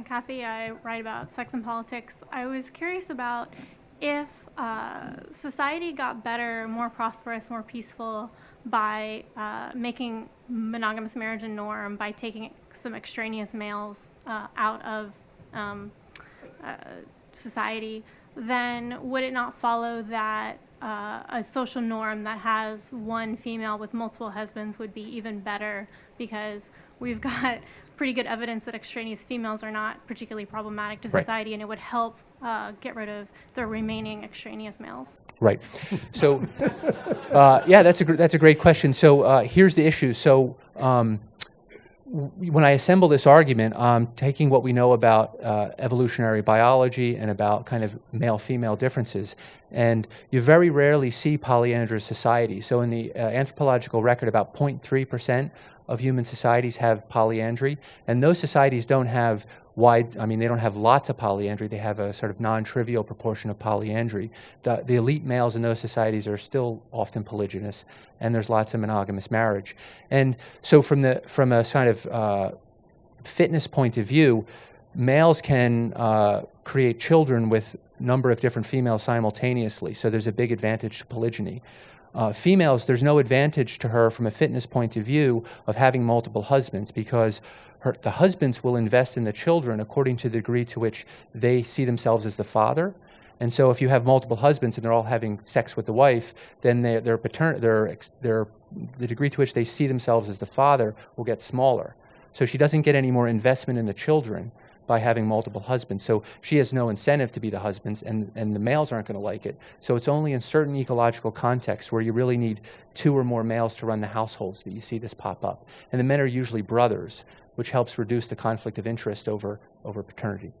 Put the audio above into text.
I'm Kathy. I write about sex and politics. I was curious about if uh, society got better, more prosperous, more peaceful by uh, making monogamous marriage a norm, by taking some extraneous males uh, out of um, uh, society, then would it not follow that uh, a social norm that has one female with multiple husbands would be even better because we've got pretty good evidence that extraneous females are not particularly problematic to Right. society and it would help uh, get rid of the remaining extraneous males. Right. So, uh, yeah, that's a gr- that's a great question. So uh, here's the issue. So um, when I assemble this argument, I'm taking what we know about uh, evolutionary biology and about kind of male-female differences, and you very rarely see polyandrous societies. So in the uh, anthropological record, about 0.3 percent of human societies have polyandry, and those societies don't have wide, I mean, they don't have lots of polyandry. They have a sort of non-trivial proportion of polyandry. The, the elite males in those societies are still often polygynous, and there's lots of monogamous marriage. And so from the from a kind of uh, fitness point of view, males can uh, create children with number of different females simultaneously. So there's a big advantage to polygyny. Uh, females, there's no advantage to her from a fitness point of view of having multiple husbands because her, the husbands will invest in the children according to the degree to which they see themselves as the father. And so if you have multiple husbands and they're all having sex with the wife, then their, their, patern- their, their, the degree to which they see themselves as the father will get smaller. So she doesn't get any more investment in the children by having multiple husbands. So she has no incentive to be the husbands, and, and the males aren't going to like it. So it's only in certain ecological contexts where you really need two or more males to run the households that you see this pop up. And the men are usually brothers, which helps reduce the conflict of interest over, over paternity.